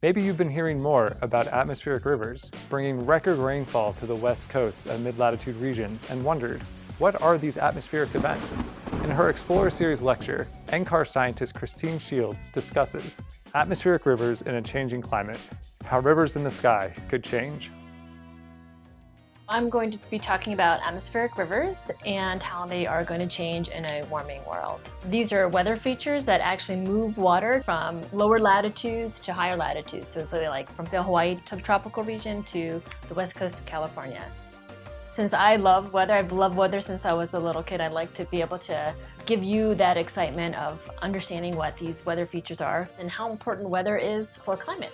Maybe you've been hearing more about atmospheric rivers, bringing record rainfall to the west coast and mid-latitude regions, and wondered, what are these atmospheric events? In her Explorer Series lecture, NCAR scientist Christine Shields discusses atmospheric rivers in a changing climate, how rivers in the sky could change. I'm going to be talking about atmospheric rivers and how they are going to change in a warming world. These are weather features that actually move water from lower latitudes to higher latitudes. So, so like from the Hawaii subtropical region to the west coast of California. Since I love weather, I've loved weather since I was a little kid, I'd like to be able to give you that excitement of understanding what these weather features are and how important weather is for climate.